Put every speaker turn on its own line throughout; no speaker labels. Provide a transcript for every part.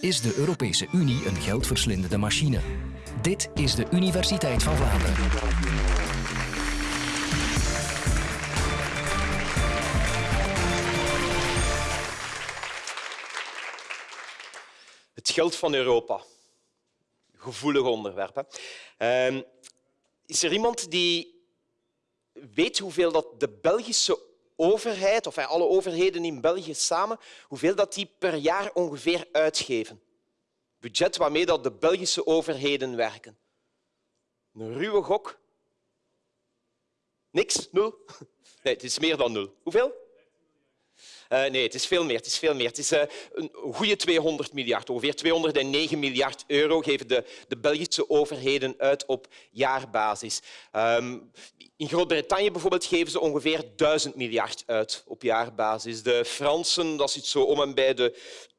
is de Europese Unie een geldverslindende machine. Dit is de Universiteit van Vlaanderen.
Het geld van Europa. Gevoelig onderwerp. Ehm, is er iemand die weet hoeveel dat de Belgische overheid, of alle overheden in België samen, hoeveel dat die per jaar ongeveer uitgeven? Budget waarmee dat de Belgische overheden werken. Een ruwe gok. Niks? Nul? Nee, het is meer dan nul. Hoeveel? Uh, nee, het is veel meer. Het is, veel meer. Het is uh, een goede 200 miljard. Ongeveer 209 miljard euro geven de, de Belgische overheden uit op jaarbasis. Um, in Groot-Brittannië bijvoorbeeld geven ze ongeveer 1000 miljard uit op jaarbasis. De Fransen, dat zit zo om en bij de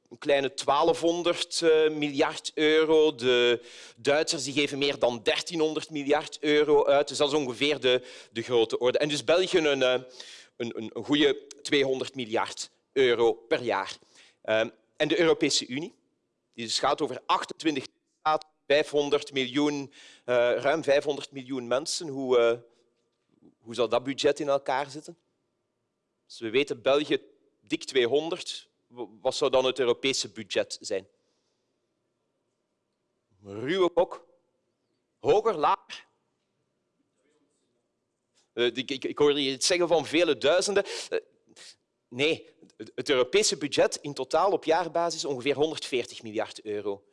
een kleine 1200 uh, eh, miljard euro. De Duitsers die geven meer dan 1300 miljard euro uit. Dus dat is ongeveer de, de grote orde. En dus België een, een, een goede 200 miljard euro per jaar. Ehm, en de Europese Unie, die dus gaat over 28 staten, 500 miljoen, eh, ruim 500 miljoen mensen. Hoe, uh, hoe zal dat budget in elkaar zitten? Dus we weten België dik 200. Wat zou dan het Europese budget zijn? Ruwe kok. Hoger, lager? Eh, ik, hoorde je het zeggen van vele duizenden. Nee, het Europese budget in totaal op jaarbasis ongeveer 140 miljard euro.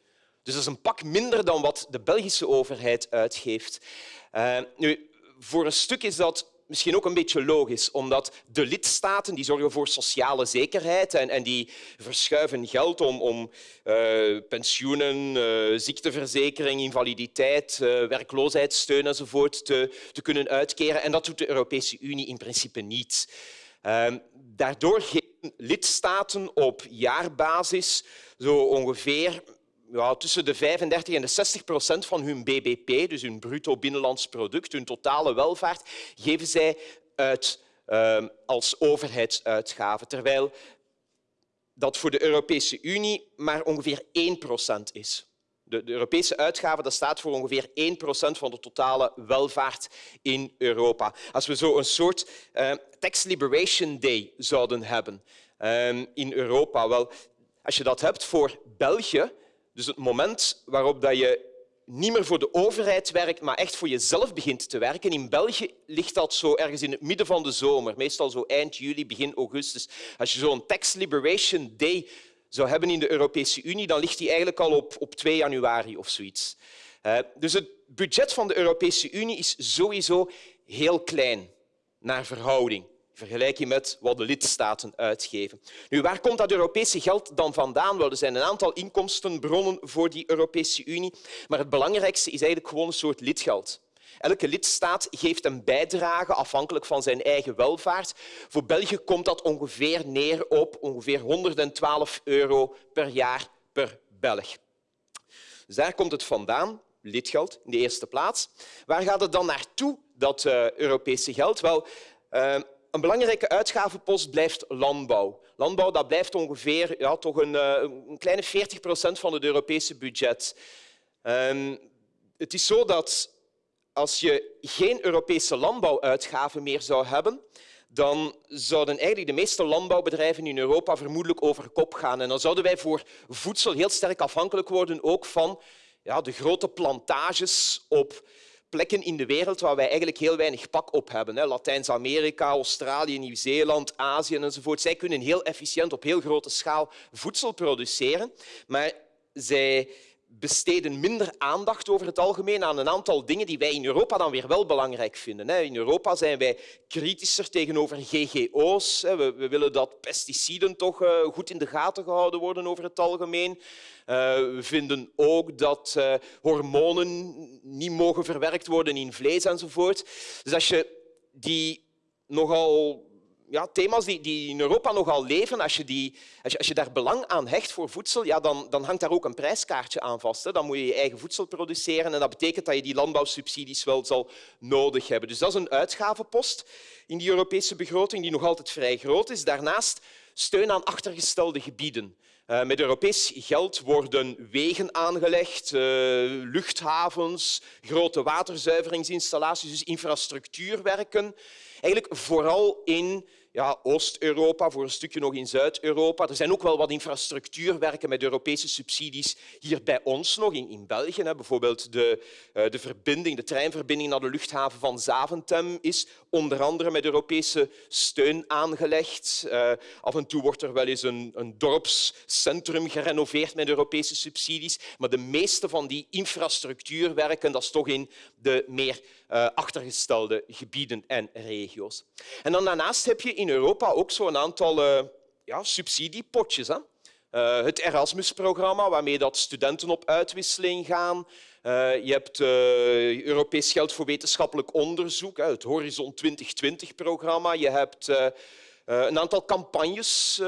Dus dat is een pak minder dan wat de Belgische overheid uitgeeft. Uh, nu, voor een stuk is dat misschien ook een beetje logisch, omdat de lidstaten die zorgen voor sociale zekerheid en, en die verschuiven geld om, om uh, pensioenen, uh, ziekteverzekering, invaliditeit, uh, werkloosheidssteun enzovoort te, te kunnen uitkeren. En dat doet de Europese Unie in principe niet. Daardoor geven lidstaten op jaarbasis zo ongeveer ja, tussen de 35 en de 60 procent van hun bbp, dus hun bruto binnenlands product, hun totale welvaart, geven zij uit ehm, als overheidsuitgaven, terwijl dat voor de Europese Unie maar ongeveer 1 procent is. De, Europese uitgaven dat staat voor ongeveer 1 procent van de totale welvaart in Europa. Als we zo een soort uh, tax liberation day zouden hebben uh, in Europa, wel, als je dat hebt voor België, dus het moment waarop dat je niet meer voor de overheid werkt, maar echt voor jezelf begint te werken. In België ligt dat zo ergens in het midden van de zomer, meestal zo eind juli, begin augustus. Als je zo'n Tax Liberation Day zou hebben in de Europese Unie, dan ligt die eigenlijk al op, op 2 januari of zoiets. Uh, dus het budget van de Europese Unie is sowieso heel klein naar verhouding vergelijking met wat de lidstaten uitgeven. Nu, waar komt dat Europese geld dan vandaan? Wel, er zijn een aantal inkomstenbronnen voor die Europese Unie, maar het belangrijkste is eigenlijk gewoon een soort lidgeld. Elke lidstaat geeft een bijdrage afhankelijk van zijn eigen welvaart. Voor België komt dat ongeveer neer op ongeveer 112 euro per jaar per Belg. Dus daar komt het vandaan, lidgeld in de eerste plaats. Waar gaat het dan naartoe, dat uh, Europese geld? Wel, uh, een belangrijke uitgavenpost blijft landbouw. Landbouw dat blijft ongeveer ja, toch een, eh, een kleine 40 procent van het Europese budget. Um, het is zo dat als je geen Europese landbouwuitgaven meer zou hebben, dan zouden eigenlijk de meeste landbouwbedrijven in Europa vermoedelijk over kop gaan. En dan zouden wij voor voedsel heel sterk afhankelijk worden ook van ja, de grote plantages op plekken in de wereld waar wij eigenlijk heel weinig pak op hebben. Latijns-Amerika, Australië, Nieuw-Zeeland, Azië enzovoort. Zij kunnen heel efficiënt op heel grote schaal voedsel produceren, maar zij besteden minder aandacht over het algemeen aan een aantal dingen die wij in Europa dan weer wel belangrijk vinden. In Europa zijn wij kritischer tegenover GGO's. We willen dat pesticiden toch eh, goed in de gaten gehouden worden over het algemeen. Eh, we vinden ook dat uh, hormonen niet mogen verwerkt worden in vlees enzovoort. Dus als je die nogal ja, thema's die, in Europa nogal leven, als je, die, als, als je daar belang aan hecht voor voedsel, ja, dan, dan hangt daar ook een prijskaartje aan vast. Hè. Dan moet je je eigen voedsel produceren en dat betekent dat je die landbouwsubsidies wel zal nodig hebben. Dus dat is een uitgavenpost in die Europese begroting die nog altijd vrij groot is. Daarnaast steun aan achtergestelde gebieden. Uh, met Europees geld worden wegen aangelegd, uh, luchthavens, grote waterzuiveringsinstallaties, dus infrastructuurwerken. Eigenlijk vooral in ja, Oost-Europa, voor een stukje nog in Zuid-Europa. Er zijn ook wel wat infrastructuurwerken met Europese subsidies hier bij ons nog, in, in België. Hè. Bijvoorbeeld de, uh, de, verbinding, de treinverbinding naar de luchthaven van Zaventem is onder andere met Europese steun aangelegd. Uh, af en toe wordt er wel eens een, een dorpscentrum gerenoveerd met Europese subsidies. Maar de meeste van die infrastructuurwerken, dat is toch in de meer uh, achtergestelde gebieden en regio's. En dan daarnaast heb je in Europa ook zo'n aantal uh, ja, subsidiepotjes. Hè? Uh, het Erasmus-programma, waarmee dat studenten op uitwisseling gaan. Je hebt Europees geld voor wetenschappelijk onderzoek, het Horizon 2020-programma. Je hebt een aantal campagnes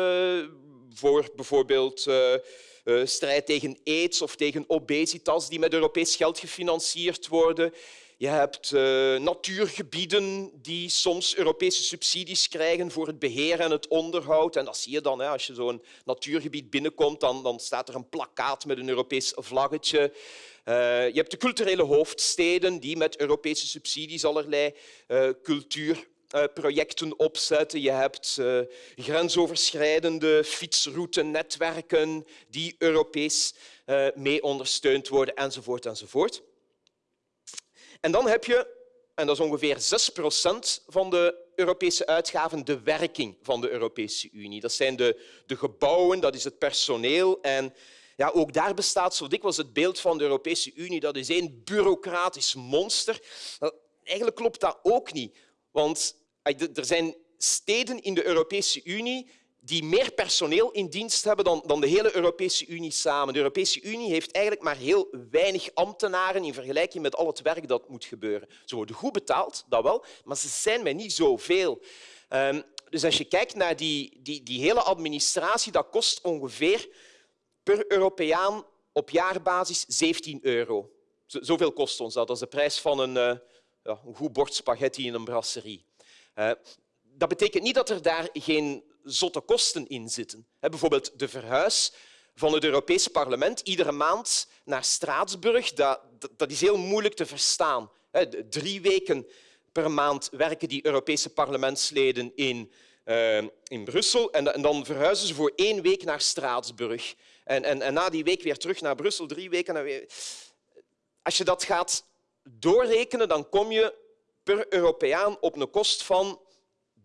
voor bijvoorbeeld strijd tegen aids of tegen obesitas die met Europees geld gefinancierd worden. Je hebt uh, natuurgebieden die soms Europese subsidies krijgen voor het beheer en het onderhoud. En dat zie je dan. Hè. Als je zo'n natuurgebied binnenkomt, dan, dan, staat er een plakkaat met een Europees vlaggetje. Uh, je hebt de culturele hoofdsteden die met Europese subsidies allerlei uh, cultuurprojecten opzetten. Je hebt uh, grensoverschrijdende fietsroutenetwerken die Europees uh, mee ondersteund worden, enzovoort. enzovoort. En dan heb je, en dat is ongeveer 6 procent van de Europese uitgaven, de werking van de Europese Unie. Dat zijn de, de gebouwen, dat is het personeel. En ja, ook daar bestaat zo dikwijls het beeld van de Europese Unie. Dat is één bureaucratisch monster. Eigenlijk klopt dat ook niet. Want er zijn steden in de Europese Unie die meer personeel in dienst hebben dan, dan de hele Europese Unie samen. De Europese Unie heeft eigenlijk maar heel weinig ambtenaren in vergelijking met al het werk dat moet gebeuren. Ze worden goed betaald, dat wel, maar ze zijn met niet zoveel. Um, dus als je kijkt naar die, die, die hele administratie, dat kost ongeveer per Europeaan op jaarbasis 17 euro. Zoveel kost ons dat. Dat is de prijs van een, uh, ja, een goed bord spaghetti in een brasserie. Uh, dat betekent niet dat er daar geen zotte kosten in zitten. Bijvoorbeeld de verhuis van het Europese parlement iedere maand naar Straatsburg, dat, dat is heel moeilijk te verstaan. Drie weken per maand werken die Europese parlementsleden in, uh, in Brussel en, dan verhuizen ze voor één week naar Straatsburg. En, en, en, na die week weer terug naar Brussel, drie weken. Als je dat gaat doorrekenen, dan kom je per Europeaan op een kost van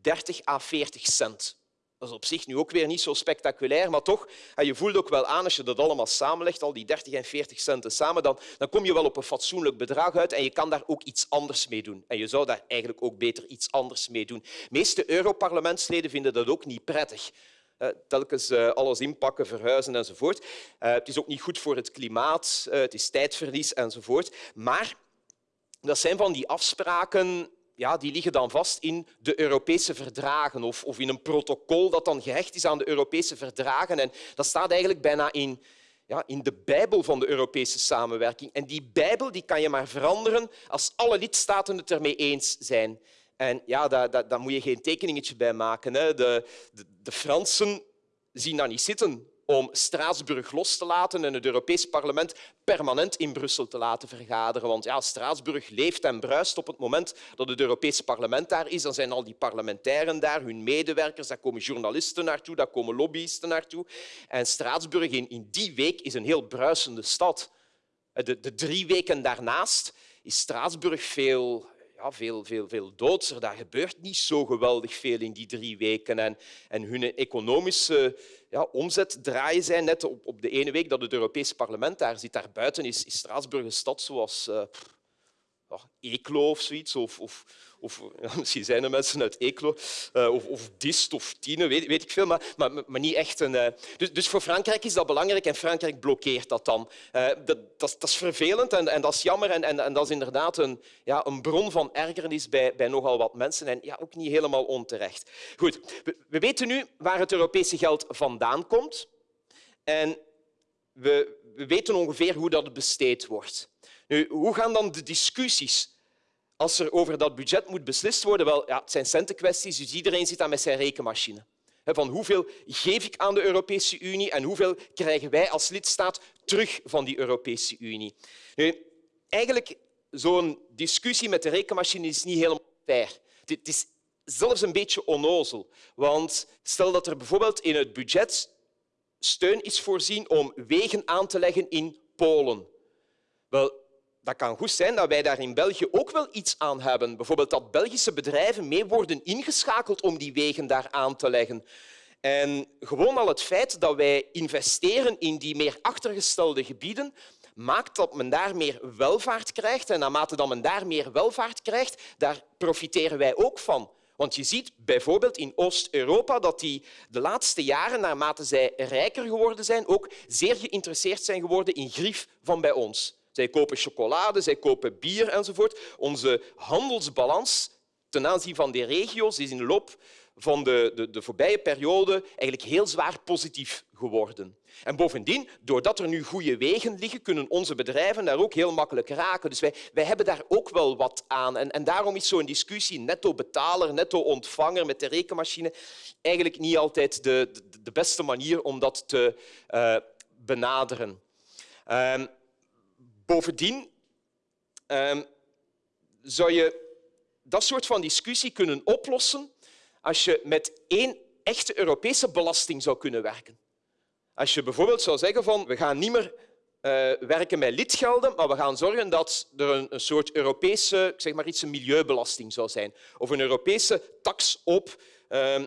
30 à 40 cent. Dat is op zich nu ook weer niet zo spectaculair, maar toch, je voelt ook wel aan als je dat allemaal samenlegt, al die 30 en 40 centen samen, dan, dan kom je wel op een fatsoenlijk bedrag uit en je kan daar ook iets anders mee doen. En je zou daar eigenlijk ook beter iets anders mee doen. De meeste Europarlementsleden vinden dat ook niet prettig. Uh, telkens uh, alles inpakken, verhuizen enzovoort. Uh, het is ook niet goed voor het klimaat, het is tijdverlies enzovoort. Maar dat zijn van die afspraken ja, die liggen dan vast in de Europese verdragen of, of in een protocol dat dan gehecht is aan de Europese verdragen. En dat staat eigenlijk bijna in, ja, in de Bijbel van de Europese samenwerking. En die Bijbel die kan je maar veranderen als alle lidstaten het ermee eens zijn. En ja, daar, daar, daar moet je geen tekeningetje bij maken. Hè. De, de, de Fransen zien dat niet zitten om Straatsburg los te laten en het Europees Parlement permanent in Brussel te laten vergaderen. Want ja, Straatsburg leeft en bruist op het moment dat het Europees Parlement daar is. Dan zijn al die parlementairen daar, hun medewerkers, daar komen journalisten naartoe, daar komen lobbyisten naartoe. En Straatsburg in, die week is een heel bruisende stad. De, de drie weken daarnaast is Straatsburg veel ja, veel, veel, veel doodser. Daar gebeurt niet zo geweldig veel in die drie weken. En, en hun economische ja, omzet draaien zij net op, op de ene week dat het Europees Parlement daar zit. Daarbuiten is, is Straatsburg een stad zoals uh, Eeklo of zoiets. Of, of, of misschien zijn er mensen uit Eeklo, uh, of, of Dist of Tiene, weet, weet ik veel, maar, maar, maar niet echt een... Uh, dus, dus, voor Frankrijk is dat belangrijk en Frankrijk blokkeert dat dan. Uh, dat, dat, dat, is vervelend en, en, dat is jammer en, en, en, dat is inderdaad een, ja, een bron van ergernis bij, bij nogal wat mensen en ja, ook niet helemaal onterecht. Goed, we, we weten nu waar het Europese geld vandaan komt en we, we weten ongeveer hoe dat besteed wordt. Hoe gaan dan de discussies als er over dat budget moet beslist worden? Wel, ja, het zijn centenkwesties, dus iedereen zit daar met zijn rekenmachine. Van hoeveel geef ik aan de Europese Unie en hoeveel krijgen wij als lidstaat terug van die Europese Unie? Eigenlijk zo'n discussie met de rekenmachine is niet helemaal fair. Het is zelfs een beetje onnozel. Want stel dat er bijvoorbeeld in het budget steun is voorzien om wegen aan te leggen in Polen. Wel, dat kan goed zijn dat wij daar in België ook wel iets aan hebben. Bijvoorbeeld dat Belgische bedrijven mee worden ingeschakeld om die wegen daar aan te leggen. En gewoon al het feit dat wij investeren in die meer achtergestelde gebieden maakt dat men daar meer welvaart krijgt. En naarmate dat men daar meer welvaart krijgt, daar profiteren wij ook van. Want je ziet bijvoorbeeld in Oost-Europa dat die de laatste jaren, naarmate zij rijker geworden zijn, ook zeer geïnteresseerd zijn geworden in grief van bij ons. Zij kopen chocolade, zij kopen bier enzovoort. Onze handelsbalans ten aanzien van die regio's is in de loop van de, de, de voorbije periode eigenlijk heel zwaar positief geworden. En bovendien, doordat er nu goede wegen liggen, kunnen onze bedrijven daar ook heel makkelijk raken. Dus wij, wij hebben daar ook wel wat aan. En, en daarom is zo'n discussie netto-betaler, netto-ontvanger met de rekenmachine eigenlijk niet altijd de, de, beste manier om dat te uh, benaderen. Um, bovendien um, zou je dat soort van discussie kunnen oplossen als je met één echte Europese belasting zou kunnen werken. Als je bijvoorbeeld zou zeggen van we gaan niet meer uh, werken met lidgelden, maar we gaan zorgen dat er een, een, soort Europese, ik zeg maar iets, een milieubelasting zou zijn. Of een Europese tax op uh,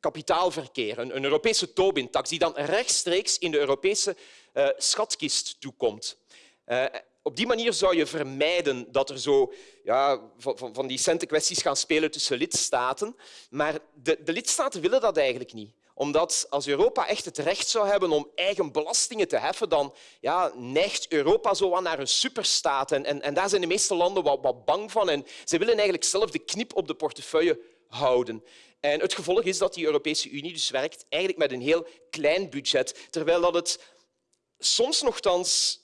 kapitaalverkeer, een, een Europese Tobin-tax, die dan rechtstreeks in de Europese uh, schatkist toekomt. Uh, op die manier zou je vermijden dat er zo ja, van, van die centenkwesties gaan spelen tussen lidstaten. Maar de, de lidstaten willen dat eigenlijk niet omdat als Europa echt het recht zou hebben om eigen belastingen te heffen, dan ja, neigt Europa zo naar een superstaat. En, en, daar zijn de meeste landen wat, wat bang van. En ze willen eigenlijk zelf de knip op de portefeuille houden. En het gevolg is dat die Europese Unie dus werkt eigenlijk met een heel klein budget, terwijl dat het soms nogthans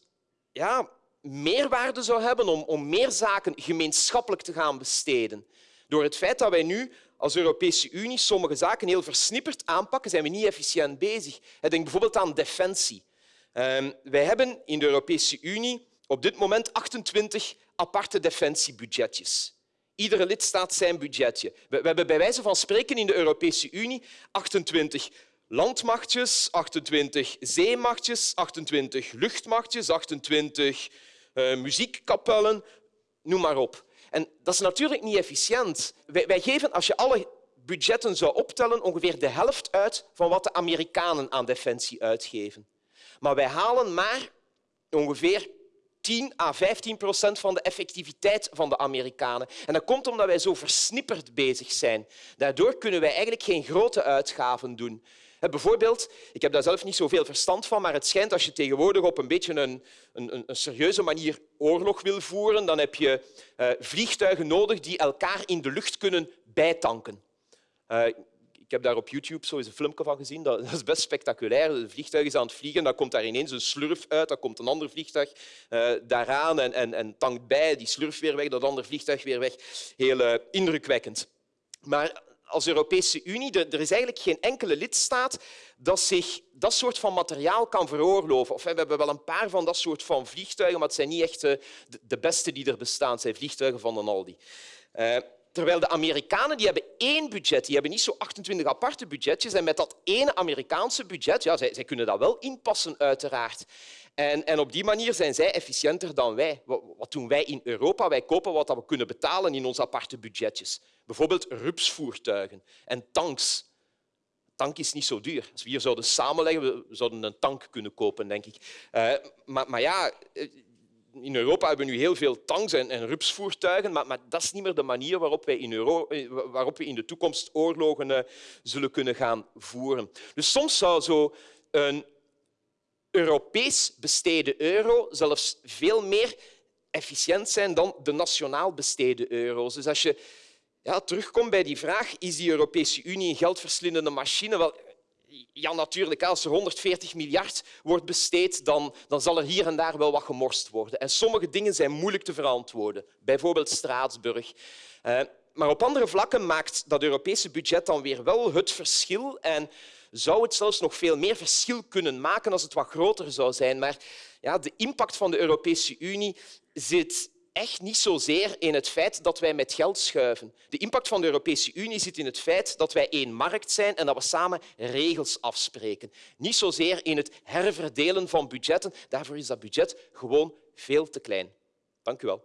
ja, meerwaarde zou hebben om, om meer zaken gemeenschappelijk te gaan besteden. Door het feit dat wij nu als Europese Unie sommige zaken heel versnipperd aanpakken, zijn we niet efficiënt bezig. Denk bijvoorbeeld aan defensie. Ehm, wij hebben in de Europese Unie op dit moment 28 aparte defensiebudgetjes. Iedere lidstaat zijn budgetje. We hebben bij wijze van spreken in de Europese Unie 28 landmachtjes, 28 zeemachtjes, 28 luchtmachtjes, 28 uh, muziekkapellen, noem maar op. En dat is natuurlijk niet efficiënt. Wij, wij geven, als je alle budgetten zou optellen, ongeveer de helft uit van wat de Amerikanen aan defensie uitgeven. Maar wij halen maar ongeveer 10 à 15 procent van de effectiviteit van de Amerikanen. En dat komt omdat wij zo versnipperd bezig zijn. Daardoor kunnen wij eigenlijk geen grote uitgaven doen. Bijvoorbeeld, ik heb daar zelf niet zoveel verstand van, maar het schijnt als je tegenwoordig op een beetje een, een, een serieuze manier oorlog wil voeren, dan heb je uh, vliegtuigen nodig die elkaar in de lucht kunnen bijtanken. Uh, ik heb daar op YouTube zo eens een filmpje van gezien. Dat, is best spectaculair. Het vliegtuig is aan het vliegen, dan komt daar ineens een slurf uit, dan komt een ander vliegtuig daaraan en, en, en tankt bij, die slurf weer weg, dat andere vliegtuig weer weg. Heel indrukwekkend. Maar als Europese Unie, er is eigenlijk geen enkele lidstaat dat zich dat soort van materiaal kan veroorloven. Of we hebben wel een paar van dat soort van vliegtuigen, maar het zijn niet echt eh, de beste die er bestaan. Het zijn vliegtuigen van de Aldi. Uh, terwijl de Amerikanen die hebben één budget. Die hebben niet zo 28 aparte budgetjes. En met dat ene Amerikaanse budget, ja, zij, zij kunnen dat wel inpassen, uiteraard. En, en, op die manier zijn zij efficiënter dan wij. Wat doen wij in Europa? Wij kopen wat we kunnen betalen in onze aparte budgetjes. Bijvoorbeeld rupsvoertuigen en tanks. Tank is niet zo duur. Als we hier zouden samenleggen, we zouden een tank kunnen kopen, denk ik. Uh, maar, maar, ja, eh, in Europa hebben we nu heel veel tanks en, en rupsvoertuigen, maar, maar, dat is niet meer de manier waarop, wij in, Euro, eh, waarop we in de toekomst oorlogen zullen kunnen gaan voeren. Dus soms zou zo een Europees besteden euro zelfs veel meer efficiënt zijn dan de nationaal besteden euro's. Dus als je ja, terugkomt bij die vraag, is die Europese Unie een geldverslindende machine? Wel, ja, natuurlijk, als er 140 miljard wordt besteed, dan, dan zal er hier en daar wel wat gemorst worden. En sommige dingen zijn moeilijk te verantwoorden. Bijvoorbeeld Straatsburg. Uh, maar op andere vlakken maakt dat Europese budget dan weer wel het verschil en zou het zelfs nog veel meer verschil kunnen maken als het wat groter zou zijn. Maar ja, de impact van de Europese Unie zit echt niet zozeer in het feit dat wij met geld schuiven. De impact van de Europese Unie zit in het feit dat wij één markt zijn en dat we samen regels afspreken. Niet zozeer in het herverdelen van budgetten. Daarvoor is dat budget gewoon veel te klein. Dank u wel.